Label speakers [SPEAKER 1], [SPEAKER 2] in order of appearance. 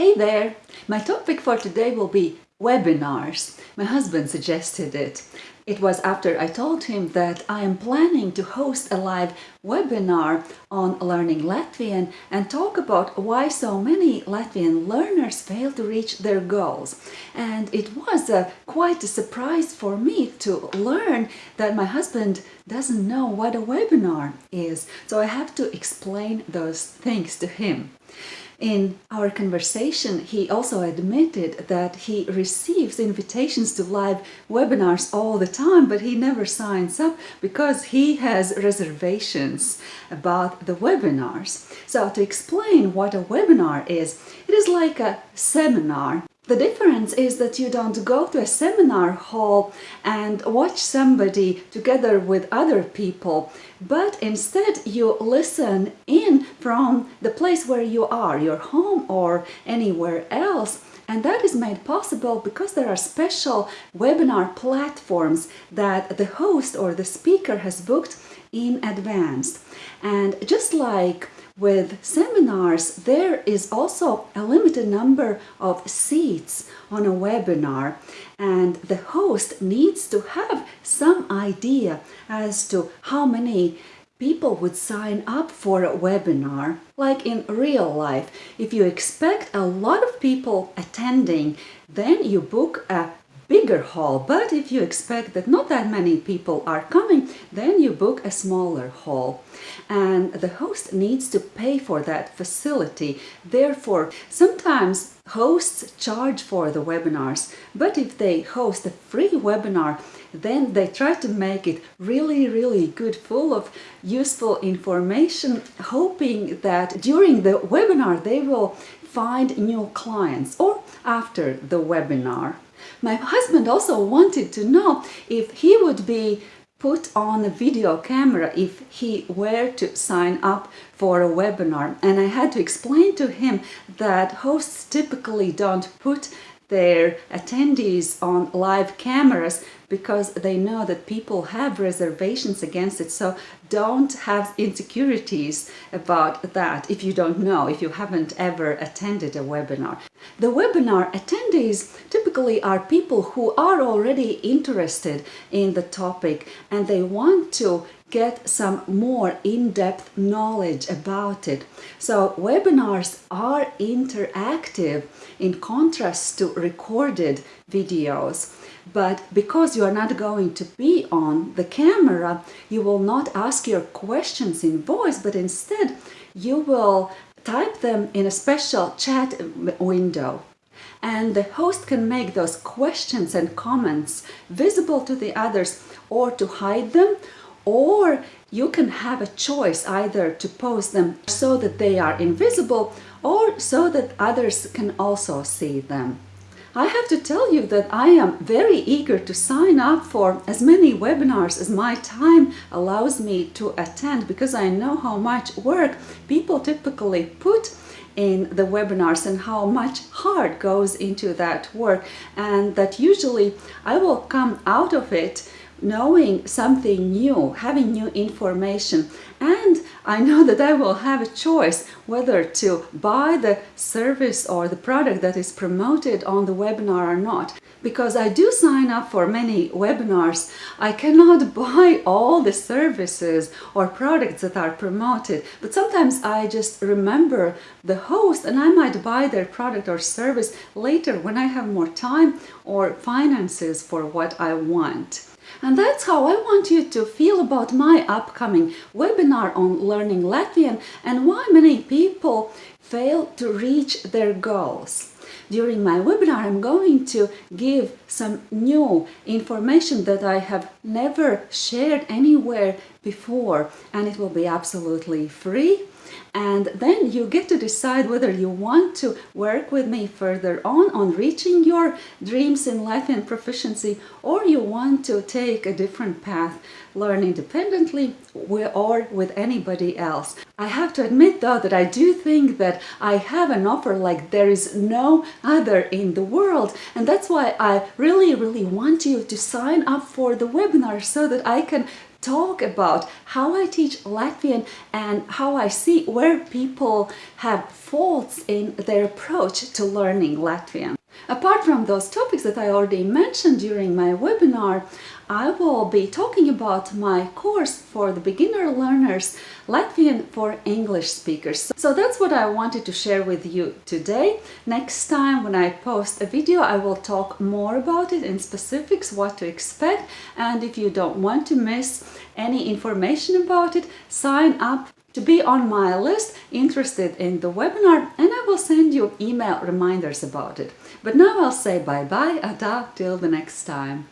[SPEAKER 1] Hey there! My topic for today will be webinars. My husband suggested it. It was after I told him that I am planning to host a live webinar on learning Latvian and talk about why so many Latvian learners fail to reach their goals. And it was a, quite a surprise for me to learn that my husband doesn't know what a webinar is. So I have to explain those things to him. In our conversation, he also admitted that he receives invitations to live webinars all the time, but he never signs up because he has reservations about the webinars. So to explain what a webinar is, it is like a seminar the difference is that you don't go to a seminar hall and watch somebody together with other people, but instead you listen in from the place where you are, your home or anywhere else. And that is made possible because there are special webinar platforms that the host or the speaker has booked in advance. And just like with seminars, there is also a limited number of seats on a webinar and the host needs to have some idea as to how many people would sign up for a webinar like in real life. If you expect a lot of people attending, then you book a bigger hall. But if you expect that not that many people are coming, then you book a smaller hall. And the host needs to pay for that facility. Therefore, sometimes hosts charge for the webinars, but if they host a free webinar, then they try to make it really, really good, full of useful information, hoping that during the webinar they will find new clients or after the webinar. My husband also wanted to know if he would be put on a video camera if he were to sign up for a webinar and I had to explain to him that hosts typically don't put their attendees on live cameras because they know that people have reservations against it. So don't have insecurities about that if you don't know, if you haven't ever attended a webinar. The webinar attendees typically are people who are already interested in the topic and they want to get some more in-depth knowledge about it. So webinars are interactive in contrast to recorded videos. But because you are not going to be on the camera, you will not ask your questions in voice, but instead you will type them in a special chat window and the host can make those questions and comments visible to the others or to hide them or you can have a choice either to post them so that they are invisible or so that others can also see them. I have to tell you that I am very eager to sign up for as many webinars as my time allows me to attend because I know how much work people typically put in the webinars and how much heart goes into that work. And that usually I will come out of it knowing something new, having new information. And I know that I will have a choice whether to buy the service or the product that is promoted on the webinar or not. Because I do sign up for many webinars, I cannot buy all the services or products that are promoted, but sometimes I just remember the host and I might buy their product or service later when I have more time or finances for what I want. And that's how I want you to feel about my upcoming webinar on learning Latvian and why many people fail to reach their goals. During my webinar, I'm going to give some new information that I have never shared anywhere before and it will be absolutely free. And then you get to decide whether you want to work with me further on on reaching your dreams in life and proficiency or you want to take a different path learn independently or with anybody else. I have to admit though that I do think that I have an offer like there is no other in the world and that's why I really really want you to sign up for the webinar so that I can talk about how I teach Latvian and how I see where people have faults in their approach to learning Latvian. Apart from those topics that I already mentioned during my webinar, I will be talking about my course for the beginner learners, Latvian for English speakers. So that's what I wanted to share with you today. Next time when I post a video, I will talk more about it in specifics, what to expect. And if you don't want to miss any information about it, sign up to be on my list interested in the webinar and I will send you email reminders about it. But now I'll say bye-bye, ata, till the next time.